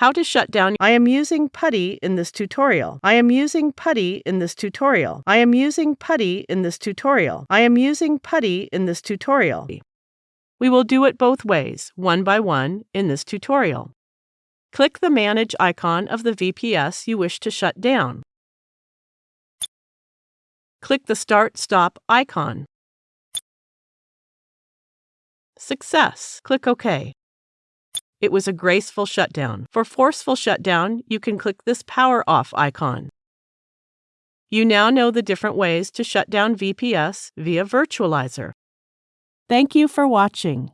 How to shut down. I am using PuTTY in this tutorial. I am using PuTTY in this tutorial. I am using PuTTY in this tutorial. I am using PuTTY in this tutorial. We will do it both ways, one by one, in this tutorial. Click the Manage icon of the VPS you wish to shut down. Click the Start Stop icon. Success. Click OK. It was a graceful shutdown. For forceful shutdown, you can click this Power Off icon. You now know the different ways to shut down VPS via Virtualizor. Thank you for watching.